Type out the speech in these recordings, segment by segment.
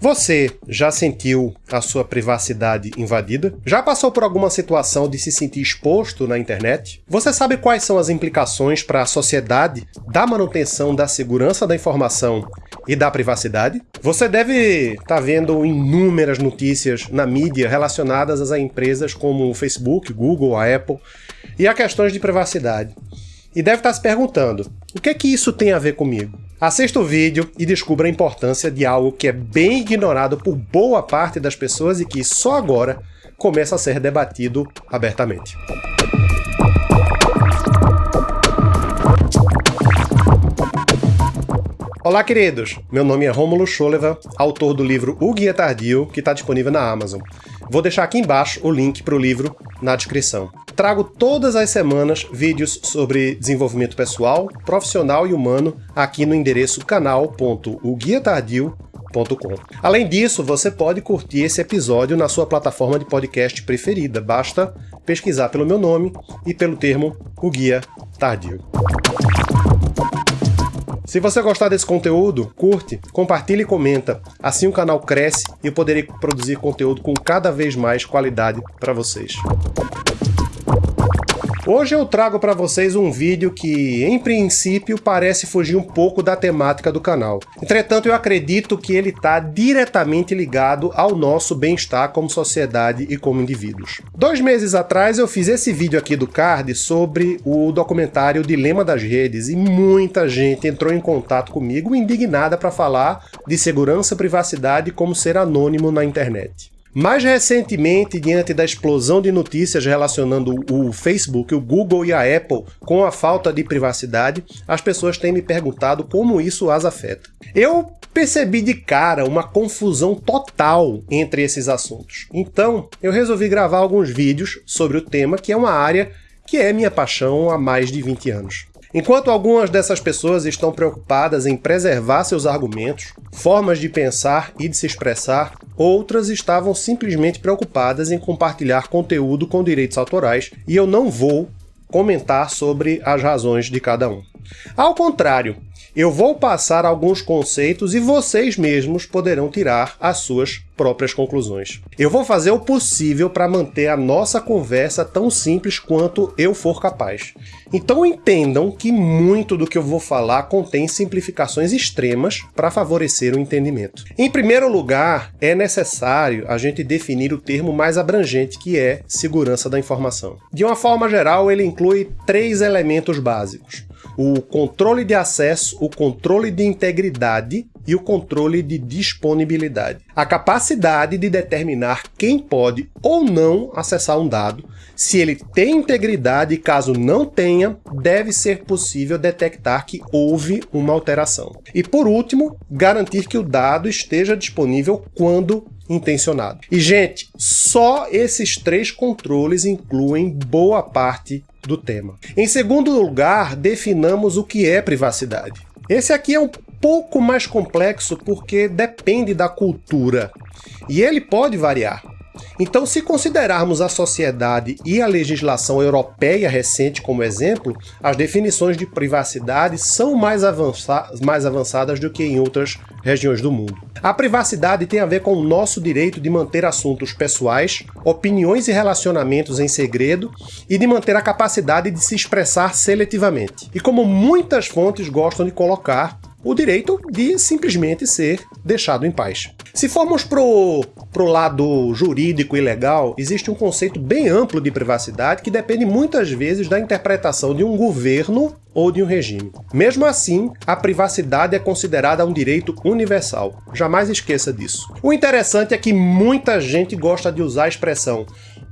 Você já sentiu a sua privacidade invadida? Já passou por alguma situação de se sentir exposto na internet? Você sabe quais são as implicações para a sociedade da manutenção da segurança da informação e da privacidade? Você deve estar tá vendo inúmeras notícias na mídia relacionadas a empresas como o Facebook, Google, a Apple e a questões de privacidade. E deve estar tá se perguntando, o que é que isso tem a ver comigo? Assista o vídeo e descubra a importância de algo que é bem ignorado por boa parte das pessoas e que só agora começa a ser debatido abertamente. Olá, queridos! Meu nome é Rômulo Scholeva, autor do livro O Guia Tardio, que está disponível na Amazon. Vou deixar aqui embaixo o link para o livro na descrição. Trago todas as semanas vídeos sobre desenvolvimento pessoal, profissional e humano aqui no endereço canal.oguiatardio.com. Além disso, você pode curtir esse episódio na sua plataforma de podcast preferida. Basta pesquisar pelo meu nome e pelo termo O Guia Tardio. Se você gostar desse conteúdo, curte, compartilhe e comenta. Assim o canal cresce e eu poderei produzir conteúdo com cada vez mais qualidade para vocês. Hoje eu trago para vocês um vídeo que, em princípio, parece fugir um pouco da temática do canal. Entretanto, eu acredito que ele está diretamente ligado ao nosso bem-estar como sociedade e como indivíduos. Dois meses atrás eu fiz esse vídeo aqui do card sobre o documentário Dilema das Redes e muita gente entrou em contato comigo indignada para falar de segurança, privacidade e como ser anônimo na internet. Mais recentemente, diante da explosão de notícias relacionando o Facebook, o Google e a Apple com a falta de privacidade, as pessoas têm me perguntado como isso as afeta. Eu percebi de cara uma confusão total entre esses assuntos. Então, eu resolvi gravar alguns vídeos sobre o tema, que é uma área que é minha paixão há mais de 20 anos. Enquanto algumas dessas pessoas estão preocupadas em preservar seus argumentos, formas de pensar e de se expressar, outras estavam simplesmente preocupadas em compartilhar conteúdo com direitos autorais e eu não vou comentar sobre as razões de cada um. Ao contrário, eu vou passar alguns conceitos e vocês mesmos poderão tirar as suas próprias conclusões. Eu vou fazer o possível para manter a nossa conversa tão simples quanto eu for capaz. Então entendam que muito do que eu vou falar contém simplificações extremas para favorecer o entendimento. Em primeiro lugar, é necessário a gente definir o termo mais abrangente que é segurança da informação. De uma forma geral, ele inclui três elementos básicos o controle de acesso, o controle de integridade e o controle de disponibilidade. A capacidade de determinar quem pode ou não acessar um dado, se ele tem integridade e caso não tenha, deve ser possível detectar que houve uma alteração. E por último, garantir que o dado esteja disponível quando intencionado. E gente, só esses três controles incluem boa parte do tema. Em segundo lugar, definamos o que é privacidade. Esse aqui é um pouco mais complexo porque depende da cultura e ele pode variar. Então, se considerarmos a sociedade e a legislação europeia recente como exemplo, as definições de privacidade são mais, avança mais avançadas do que em outras regiões do mundo. A privacidade tem a ver com o nosso direito de manter assuntos pessoais, opiniões e relacionamentos em segredo e de manter a capacidade de se expressar seletivamente. E como muitas fontes gostam de colocar, o direito de simplesmente ser deixado em paz. Se formos pro, pro lado jurídico e legal, existe um conceito bem amplo de privacidade que depende muitas vezes da interpretação de um governo ou de um regime. Mesmo assim, a privacidade é considerada um direito universal. Jamais esqueça disso. O interessante é que muita gente gosta de usar a expressão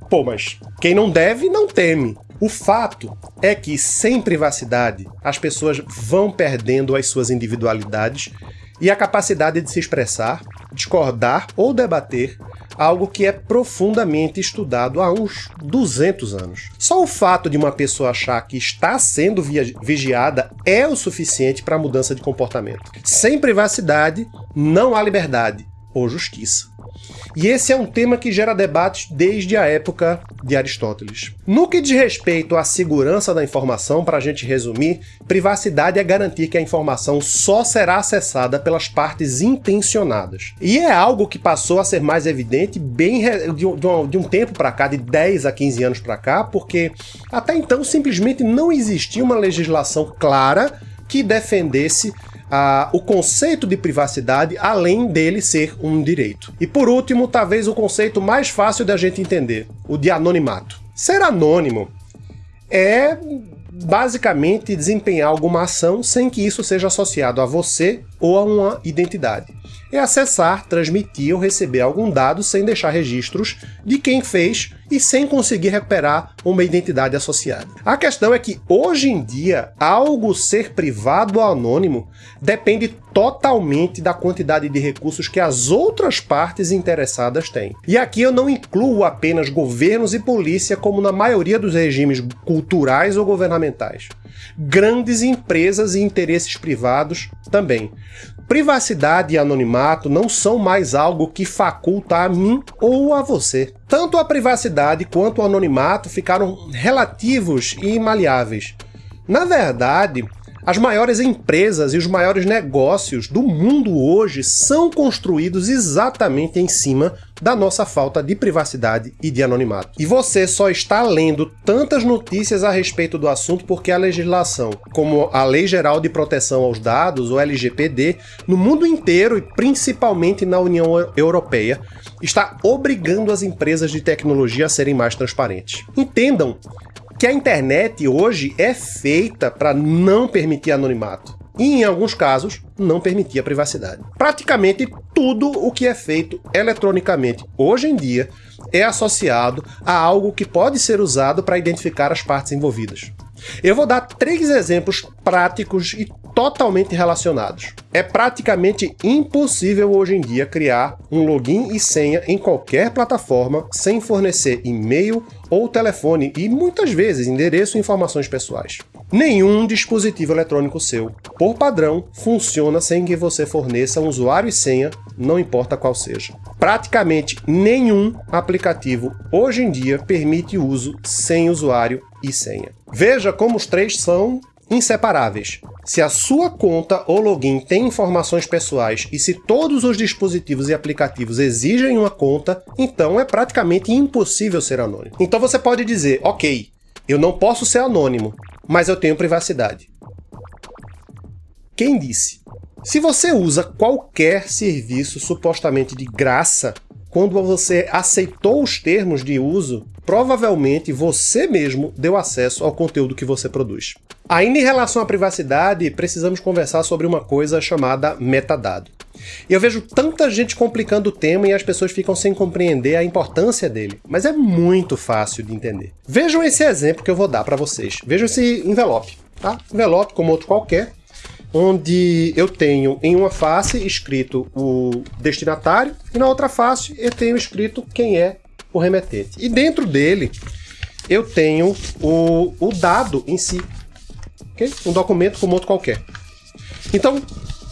Pô, mas quem não deve, não teme. O fato é que, sem privacidade, as pessoas vão perdendo as suas individualidades e a capacidade de se expressar, discordar ou debater algo que é profundamente estudado há uns 200 anos. Só o fato de uma pessoa achar que está sendo vigiada é o suficiente para a mudança de comportamento. Sem privacidade, não há liberdade. ou justiça. E esse é um tema que gera debates desde a época de Aristóteles. No que diz respeito à segurança da informação, para a gente resumir, privacidade é garantir que a informação só será acessada pelas partes intencionadas. E é algo que passou a ser mais evidente bem de um, de um tempo para cá, de 10 a 15 anos para cá, porque até então simplesmente não existia uma legislação clara que defendesse a, o conceito de privacidade, além dele ser um direito. E por último, talvez o conceito mais fácil da gente entender, o de anonimato. Ser anônimo é basicamente desempenhar alguma ação sem que isso seja associado a você ou a uma identidade é acessar, transmitir ou receber algum dado sem deixar registros de quem fez e sem conseguir recuperar uma identidade associada. A questão é que, hoje em dia, algo ser privado ou anônimo depende totalmente da quantidade de recursos que as outras partes interessadas têm. E aqui eu não incluo apenas governos e polícia como na maioria dos regimes culturais ou governamentais. Grandes empresas e interesses privados também. Privacidade e anonimato não são mais algo que faculta a mim ou a você. Tanto a privacidade quanto o anonimato ficaram relativos e maleáveis. Na verdade, as maiores empresas e os maiores negócios do mundo hoje são construídos exatamente em cima da nossa falta de privacidade e de anonimato. E você só está lendo tantas notícias a respeito do assunto porque a legislação, como a Lei Geral de Proteção aos Dados, ou LGPD, no mundo inteiro e principalmente na União Europeia, está obrigando as empresas de tecnologia a serem mais transparentes. Entendam que a internet hoje é feita para não permitir anonimato. E, em alguns casos, não permitir a privacidade. Praticamente tudo o que é feito eletronicamente hoje em dia é associado a algo que pode ser usado para identificar as partes envolvidas. Eu vou dar três exemplos práticos e totalmente relacionados. É praticamente impossível hoje em dia criar um login e senha em qualquer plataforma sem fornecer e-mail ou telefone e muitas vezes endereço e informações pessoais. Nenhum dispositivo eletrônico seu, por padrão, funciona sem que você forneça um usuário e senha, não importa qual seja. Praticamente nenhum aplicativo hoje em dia permite uso sem usuário e senha. Veja como os três são inseparáveis. Se a sua conta ou login tem informações pessoais e se todos os dispositivos e aplicativos exigem uma conta, então é praticamente impossível ser anônimo. Então você pode dizer, ok, eu não posso ser anônimo, mas eu tenho privacidade. Quem disse? Se você usa qualquer serviço supostamente de graça, quando você aceitou os termos de uso, provavelmente você mesmo deu acesso ao conteúdo que você produz. Ainda em relação à privacidade, precisamos conversar sobre uma coisa chamada metadado. Eu vejo tanta gente complicando o tema e as pessoas ficam sem compreender a importância dele, mas é muito fácil de entender. Vejam esse exemplo que eu vou dar para vocês. Vejam esse envelope, tá? Envelope como outro qualquer, onde eu tenho em uma face escrito o destinatário e na outra face eu tenho escrito quem é o remetente. E dentro dele eu tenho o, o dado em si, okay? um documento como outro qualquer. Então,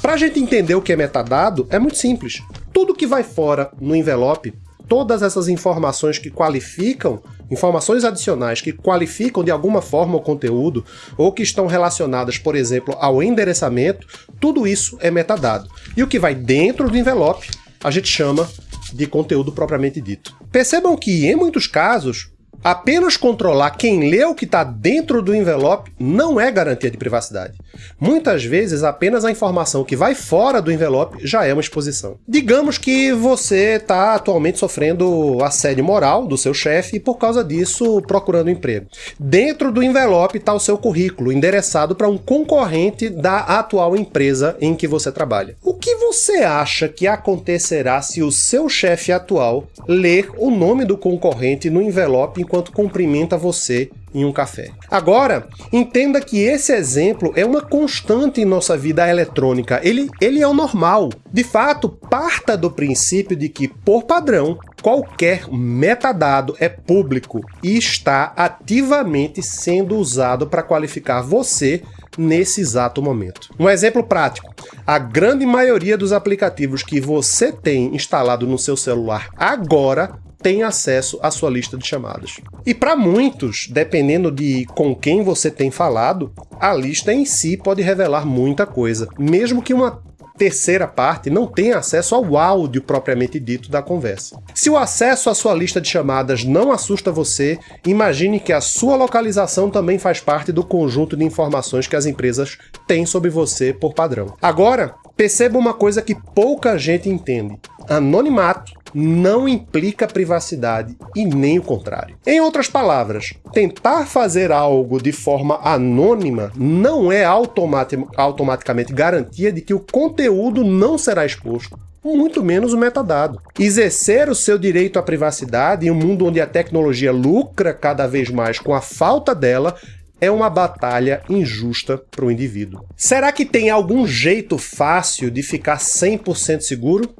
para a gente entender o que é metadado, é muito simples. Tudo que vai fora no envelope, todas essas informações que qualificam informações adicionais que qualificam de alguma forma o conteúdo ou que estão relacionadas, por exemplo, ao endereçamento, tudo isso é metadado. E o que vai dentro do envelope a gente chama de conteúdo propriamente dito. Percebam que, em muitos casos, Apenas controlar quem lê o que está dentro do envelope não é garantia de privacidade. Muitas vezes, apenas a informação que vai fora do envelope já é uma exposição. Digamos que você está atualmente sofrendo assédio moral do seu chefe e, por causa disso, procurando emprego. Dentro do envelope está o seu currículo, endereçado para um concorrente da atual empresa em que você trabalha. O que você acha que acontecerá se o seu chefe atual ler o nome do concorrente no envelope enquanto cumprimenta você em um café. Agora, entenda que esse exemplo é uma constante em nossa vida eletrônica. Ele, ele é o normal. De fato, parta do princípio de que, por padrão, qualquer metadado é público e está ativamente sendo usado para qualificar você nesse exato momento. Um exemplo prático, a grande maioria dos aplicativos que você tem instalado no seu celular agora tem acesso à sua lista de chamadas. E para muitos, dependendo de com quem você tem falado, a lista em si pode revelar muita coisa, mesmo que uma terceira parte não tem acesso ao áudio propriamente dito da conversa. Se o acesso à sua lista de chamadas não assusta você, imagine que a sua localização também faz parte do conjunto de informações que as empresas têm sobre você por padrão. Agora, perceba uma coisa que pouca gente entende. Anonimato não implica privacidade e nem o contrário. Em outras palavras, tentar fazer algo de forma anônima não é automaticamente garantia de que o conteúdo não será exposto muito menos o metadado. Exercer o seu direito à privacidade em um mundo onde a tecnologia lucra cada vez mais com a falta dela é uma batalha injusta para o indivíduo. Será que tem algum jeito fácil de ficar 100% seguro?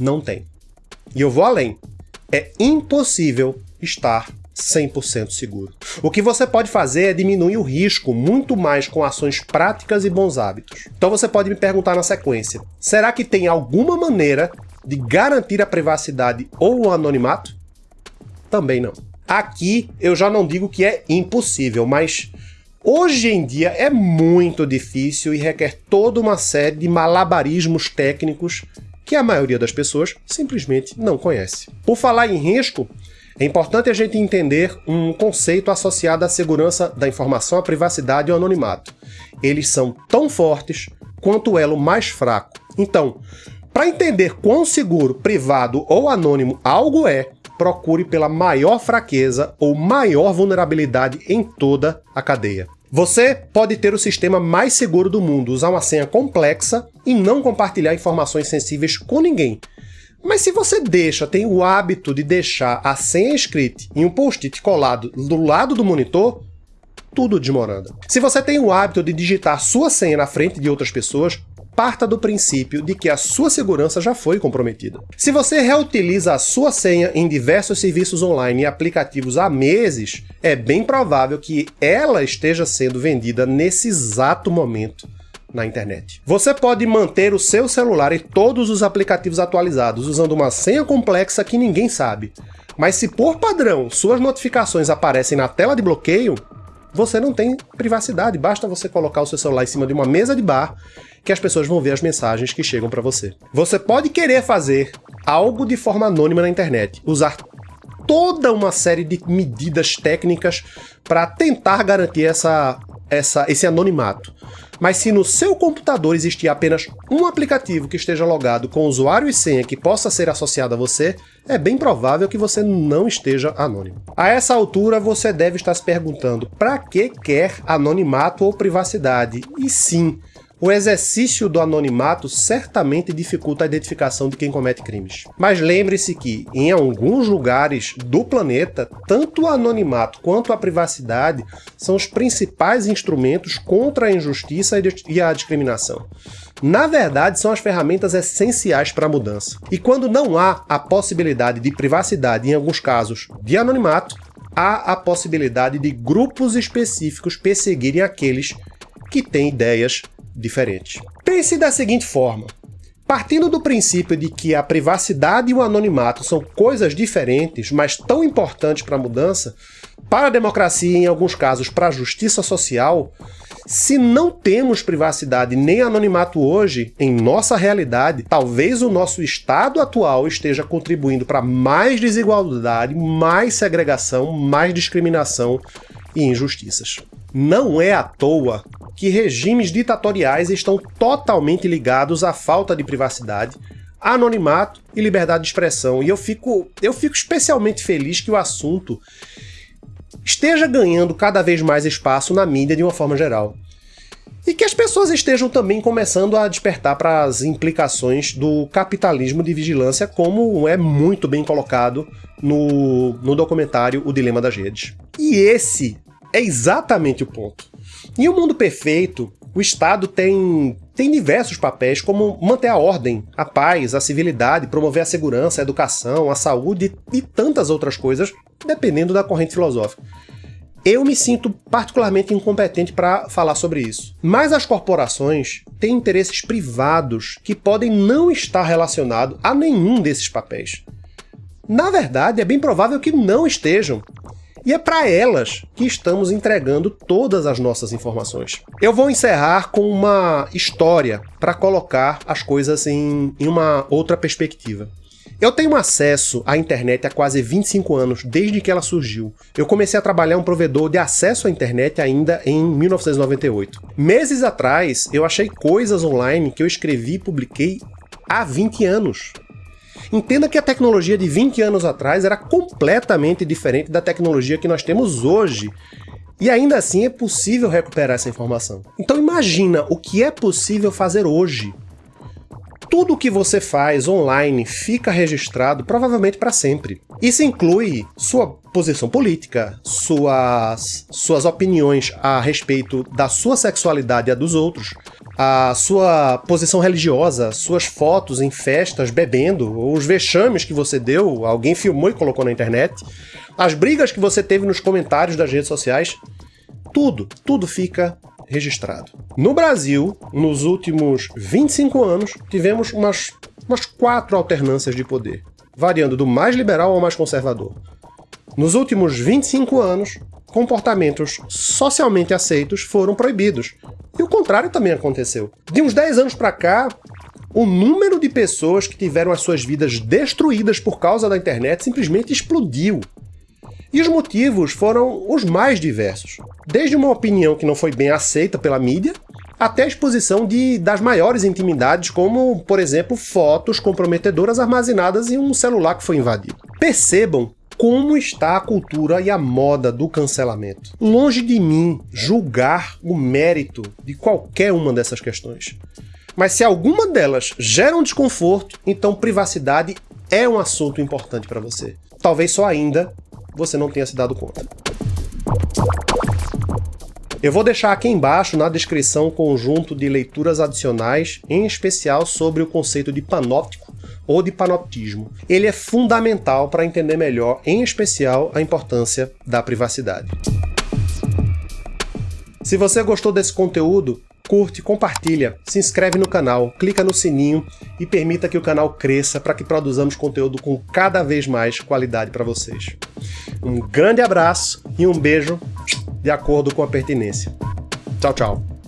Não tem. E eu vou além. É impossível estar 100% seguro. O que você pode fazer é diminuir o risco muito mais com ações práticas e bons hábitos. Então você pode me perguntar na sequência, será que tem alguma maneira de garantir a privacidade ou o anonimato? Também não. Aqui eu já não digo que é impossível, mas hoje em dia é muito difícil e requer toda uma série de malabarismos técnicos que a maioria das pessoas simplesmente não conhece. Por falar em risco, é importante a gente entender um conceito associado à segurança da informação, à privacidade e ao anonimato. Eles são tão fortes quanto o elo mais fraco. Então, para entender quão seguro, privado ou anônimo algo é, procure pela maior fraqueza ou maior vulnerabilidade em toda a cadeia. Você pode ter o sistema mais seguro do mundo, usar uma senha complexa e não compartilhar informações sensíveis com ninguém. Mas se você deixa, tem o hábito de deixar a senha escrita em um post-it colado do lado do monitor, tudo desmoranda. Se você tem o hábito de digitar sua senha na frente de outras pessoas, parta do princípio de que a sua segurança já foi comprometida. Se você reutiliza a sua senha em diversos serviços online e aplicativos há meses, é bem provável que ela esteja sendo vendida nesse exato momento na internet. Você pode manter o seu celular e todos os aplicativos atualizados usando uma senha complexa que ninguém sabe. Mas se por padrão suas notificações aparecem na tela de bloqueio, você não tem privacidade, basta você colocar o seu celular em cima de uma mesa de bar que as pessoas vão ver as mensagens que chegam para você. Você pode querer fazer algo de forma anônima na internet, usar toda uma série de medidas técnicas para tentar garantir essa, essa, esse anonimato. Mas se no seu computador existir apenas um aplicativo que esteja logado com usuário e senha que possa ser associado a você, é bem provável que você não esteja anônimo. A essa altura você deve estar se perguntando para que quer anonimato ou privacidade? E sim, o exercício do anonimato certamente dificulta a identificação de quem comete crimes. Mas lembre-se que, em alguns lugares do planeta, tanto o anonimato quanto a privacidade são os principais instrumentos contra a injustiça e a discriminação. Na verdade, são as ferramentas essenciais para a mudança. E quando não há a possibilidade de privacidade, em alguns casos de anonimato, há a possibilidade de grupos específicos perseguirem aqueles que têm ideias diferente. Pense da seguinte forma. Partindo do princípio de que a privacidade e o anonimato são coisas diferentes, mas tão importantes para a mudança, para a democracia e, em alguns casos, para a justiça social, se não temos privacidade nem anonimato hoje, em nossa realidade, talvez o nosso estado atual esteja contribuindo para mais desigualdade, mais segregação, mais discriminação e injustiças. Não é à toa que regimes ditatoriais estão totalmente ligados à falta de privacidade, anonimato e liberdade de expressão. E eu fico, eu fico especialmente feliz que o assunto esteja ganhando cada vez mais espaço na mídia de uma forma geral. E que as pessoas estejam também começando a despertar para as implicações do capitalismo de vigilância, como é muito bem colocado no, no documentário O Dilema das Redes. E esse é exatamente o ponto. Em um mundo perfeito, o Estado tem, tem diversos papéis, como manter a ordem, a paz, a civilidade, promover a segurança, a educação, a saúde e tantas outras coisas, dependendo da corrente filosófica. Eu me sinto particularmente incompetente para falar sobre isso. Mas as corporações têm interesses privados que podem não estar relacionados a nenhum desses papéis. Na verdade, é bem provável que não estejam. E é para elas que estamos entregando todas as nossas informações. Eu vou encerrar com uma história para colocar as coisas em, em uma outra perspectiva. Eu tenho acesso à internet há quase 25 anos, desde que ela surgiu. Eu comecei a trabalhar um provedor de acesso à internet ainda em 1998. Meses atrás, eu achei coisas online que eu escrevi e publiquei há 20 anos. Entenda que a tecnologia de 20 anos atrás era completamente diferente da tecnologia que nós temos hoje. E ainda assim é possível recuperar essa informação. Então imagina o que é possível fazer hoje tudo que você faz online fica registrado provavelmente para sempre. Isso inclui sua posição política, suas, suas opiniões a respeito da sua sexualidade e a dos outros, a sua posição religiosa, suas fotos em festas bebendo, os vexames que você deu, alguém filmou e colocou na internet, as brigas que você teve nos comentários das redes sociais, tudo, tudo fica registrado. No Brasil, nos últimos 25 anos, tivemos umas, umas quatro alternâncias de poder, variando do mais liberal ao mais conservador. Nos últimos 25 anos, comportamentos socialmente aceitos foram proibidos. E o contrário também aconteceu. De uns 10 anos para cá, o número de pessoas que tiveram as suas vidas destruídas por causa da internet simplesmente explodiu. E os motivos foram os mais diversos. Desde uma opinião que não foi bem aceita pela mídia, até a exposição de, das maiores intimidades, como, por exemplo, fotos comprometedoras armazenadas em um celular que foi invadido. Percebam como está a cultura e a moda do cancelamento. Longe de mim julgar o mérito de qualquer uma dessas questões. Mas se alguma delas gera um desconforto, então privacidade é um assunto importante para você. Talvez só ainda você não tenha se dado conta. Eu vou deixar aqui embaixo na descrição um conjunto de leituras adicionais, em especial sobre o conceito de panóptico ou de panoptismo. Ele é fundamental para entender melhor, em especial, a importância da privacidade. Se você gostou desse conteúdo, curte, compartilha, se inscreve no canal, clica no sininho e permita que o canal cresça para que produzamos conteúdo com cada vez mais qualidade para vocês. Um grande abraço e um beijo de acordo com a pertinência. Tchau, tchau.